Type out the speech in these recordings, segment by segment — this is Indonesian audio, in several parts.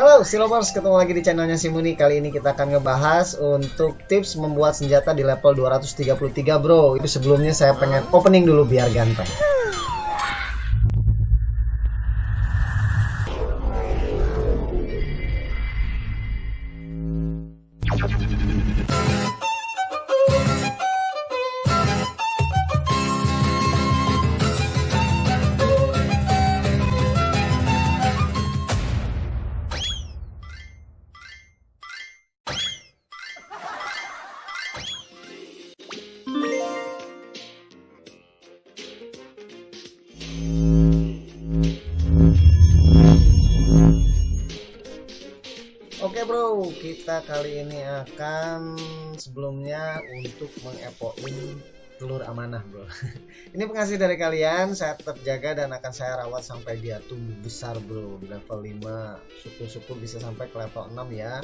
Halo Silobers, ketemu lagi di channelnya Simuni Kali ini kita akan ngebahas untuk tips membuat senjata di level 233 bro. Itu sebelumnya saya pengen opening dulu biar ganteng kita kali ini akan sebelumnya untuk mengepoin telur amanah bro. ini penghasil dari kalian, saya tetap jaga dan akan saya rawat sampai dia tumbuh besar bro di level 5. Syukur-syukur bisa sampai ke level 6 ya.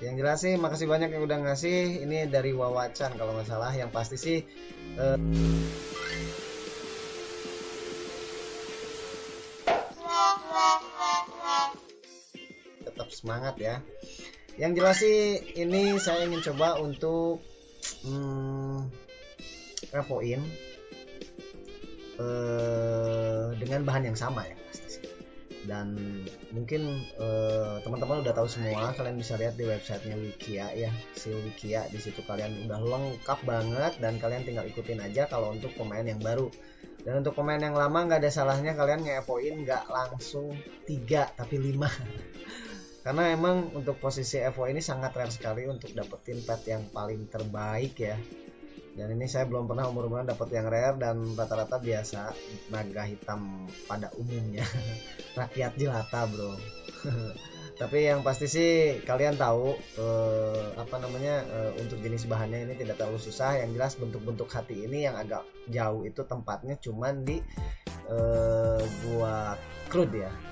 Yang jelas sih makasih banyak yang udah ngasih. Ini dari Wawacan kalau nggak salah. Yang pasti sih eh, tetap semangat ya yang jelas sih ini saya ingin coba untuk hmm, repoin eh, dengan bahan yang sama ya dan mungkin eh, teman-teman udah tahu semua kalian bisa lihat di websitenya Wikia ya si Wikia di situ kalian udah lengkap banget dan kalian tinggal ikutin aja kalau untuk pemain yang baru. Dan untuk pemain yang lama nggak ada salahnya kalian ngepoin nggak langsung tiga tapi lima karena emang untuk posisi Evo ini sangat rare sekali untuk dapetin pet yang paling terbaik ya. Dan ini saya belum pernah umur-umuran dapet yang rare dan rata-rata biasa naga hitam pada umumnya. Rakyat jelata bro. Tapi yang pasti sih kalian tahu eh, apa namanya eh, untuk jenis bahannya ini tidak terlalu susah. Yang jelas bentuk-bentuk hati ini yang agak jauh itu tempatnya cuman di eh, gua crude ya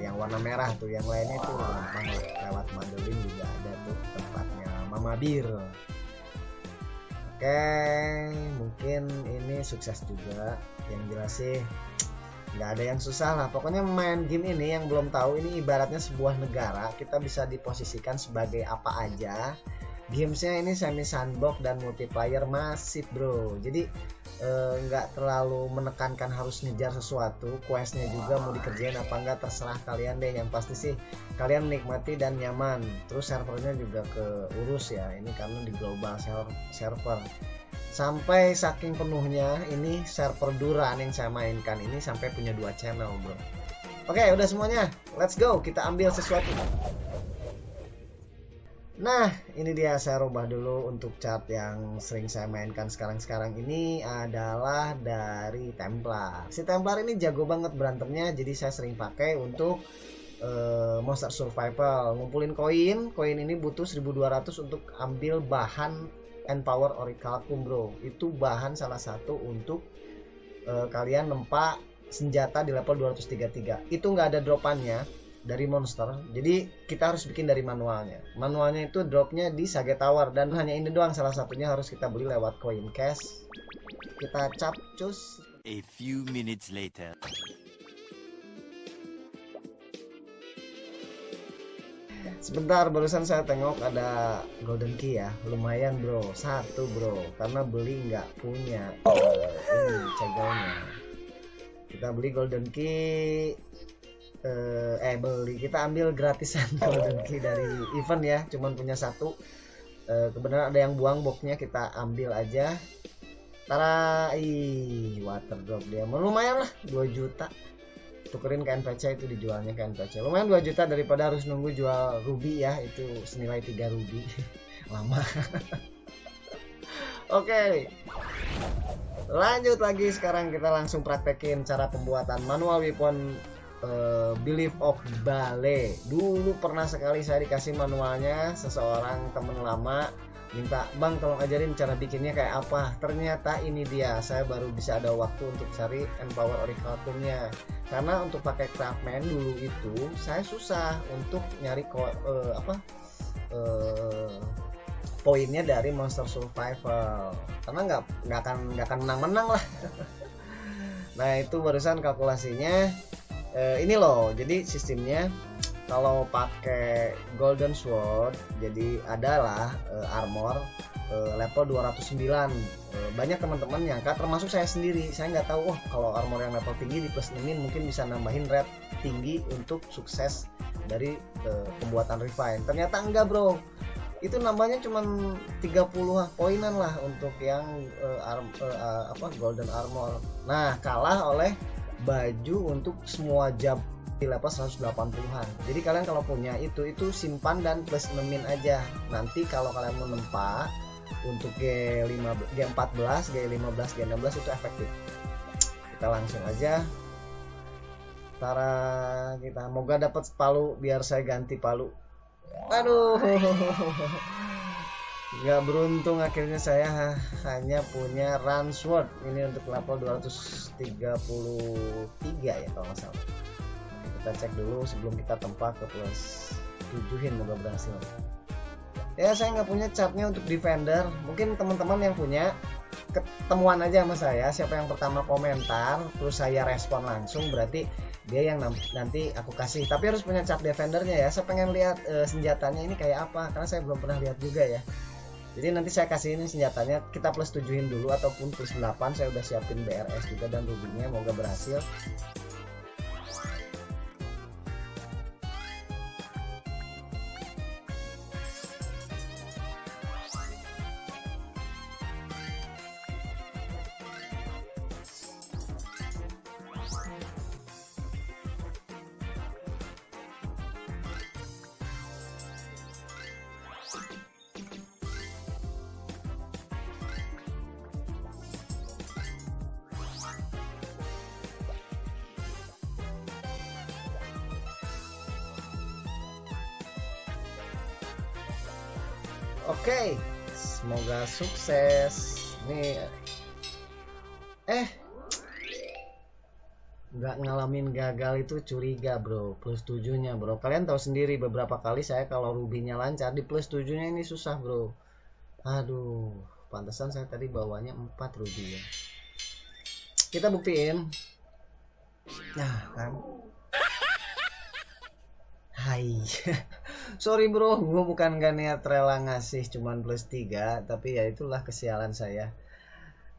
yang warna merah tuh yang lainnya tuh lewat Madeline juga ada tuh tempatnya Mama Bir oke mungkin ini sukses juga. Yang jelas sih nggak ada yang susah lah. Pokoknya main game ini yang belum tahu ini ibaratnya sebuah negara. Kita bisa diposisikan sebagai apa aja gamesnya ini semi sandbox dan multiplayer masif bro. Jadi eh, nggak terlalu menekankan harus ngejar sesuatu questnya juga mau dikerjain apa enggak terserah kalian deh. Yang pasti sih kalian menikmati dan nyaman. Terus servernya juga keurus ya ini karena di global server. Sampai saking penuhnya ini server Duran yang saya mainkan ini sampai punya dua channel bro. Oke udah semuanya. Let's go. Kita ambil sesuatu Nah, ini dia saya rubah dulu untuk chart yang sering saya mainkan sekarang-sekarang ini adalah dari Templar. Si Templar ini jago banget berantemnya, jadi saya sering pakai untuk uh, monster survival. Ngumpulin koin, koin ini butuh 1200 untuk ambil bahan and power orichalcum, bro. Itu bahan salah satu untuk uh, kalian nempak senjata di level 233. Itu nggak ada dropannya dari monster. Jadi kita harus bikin dari manualnya. Manualnya itu dropnya di Sage Tower dan hanya ini doang salah satunya harus kita beli lewat coin cash. Kita cap cus. A few minutes later. sebentar barusan saya tengok ada golden key ya. Lumayan bro. Satu bro. Karena beli nggak punya. Uh, ini cegelnya kita beli golden key eh, eh beli. Kita ambil gratisan golden key dari event ya. Cuman punya satu. Eh, kebenaran ada yang buang boxnya kita ambil aja. Tara ih water drop dia. Lumayan lah 2 juta. Tukerin ke NPC itu dijualnya ke NPC lumayan 2 juta daripada harus nunggu jual ruby ya. Itu senilai 3 ruby. Lama. Oke. Okay. lanjut lagi. Sekarang kita langsung praktekin cara pembuatan manual weapon uh, Belief of Bale. Dulu pernah sekali saya dikasih manualnya seseorang temen lama minta bang tolong ajarin cara bikinnya kayak apa. Ternyata ini dia saya baru bisa ada waktu untuk cari empower orichalcumnya karena untuk pakai craftman dulu itu saya susah untuk nyari uh, apa uh, poinnya dari monster survival. Karena nggak nggak akan nggak akan menang menang lah. Nah itu barusan kalkulasinya uh, ini loh jadi sistemnya kalau pakai golden sword jadi adalah uh, armor uh, level 209 uh, banyak teman-teman yang termasuk saya sendiri. Saya nggak tahu oh kalau armor yang level tinggi di plus 6 mungkin bisa nambahin red tinggi untuk sukses dari uh, pembuatan refine. Ternyata enggak bro. Itu nambahnya cuma 30 poinan lah untuk yang uh, arm, uh, apa golden armor. Nah kalah oleh baju untuk semua jab di level 180-an jadi kalian kalau punya itu itu simpan dan plus nemin aja. Nanti kalau kalian mau nempa untuk G5 G14 G15 G16 itu efektif. Kita langsung aja. Tara kita moga dapat palu biar saya ganti palu. Aduh nggak beruntung akhirnya saya hanya punya run sword. Ini untuk level 233 ya kalau nggak salah. Kita cek dulu sebelum kita tempat ke plus 7in moga berhasil. Ya saya nggak punya capnya untuk defender. Mungkin teman-teman yang punya ketemuan aja sama saya. Siapa yang pertama komentar terus saya respon langsung berarti dia yang nanti aku kasih. Tapi harus punya cap defendernya ya. Saya pengen lihat uh, senjatanya ini kayak apa karena saya belum pernah lihat juga ya jadi nanti saya kasih ini senjatanya kita plus tujuhin dulu ataupun plus 8 saya udah siapin BRS juga dan rubinya moga berhasil Oke, semoga sukses. Nih, eh, nggak ngalamin gagal itu curiga bro. Plus tujuhnya bro. Kalian tahu sendiri beberapa kali saya kalau rubinya lancar di plus tujuhnya ini susah bro. Aduh, pantesan saya tadi bawanya 4 ruby ya. Kita buktiin. Nah kan. Hai. sorry bro. Gue bukan gak niat rela ngasih cuman plus 3 tapi ya itulah kesialan saya.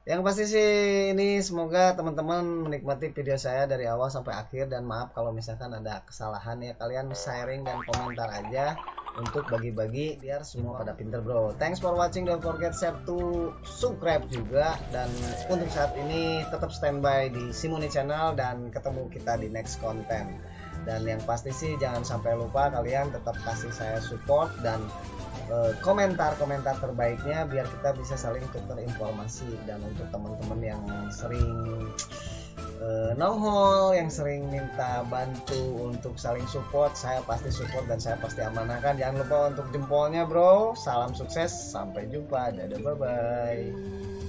Yang pasti sih ini semoga teman-teman menikmati video saya dari awal sampai akhir dan maaf kalau misalkan ada kesalahan ya. Kalian sharing dan komentar aja untuk bagi-bagi biar semua pada pinter bro. Thanks for watching. Don't forget share to subscribe juga. Dan untuk saat ini tetap standby di Simoni channel dan ketemu kita di next content dan yang pasti sih jangan sampai lupa kalian tetap kasih saya support dan eh, komentar-komentar terbaiknya biar kita bisa saling tukar informasi. Dan untuk teman-teman yang sering uh, nohol yang sering minta bantu untuk saling support saya pasti support dan saya pasti amanahkan. Jangan lupa untuk jempolnya bro. Salam sukses sampai jumpa. Dadah bye bye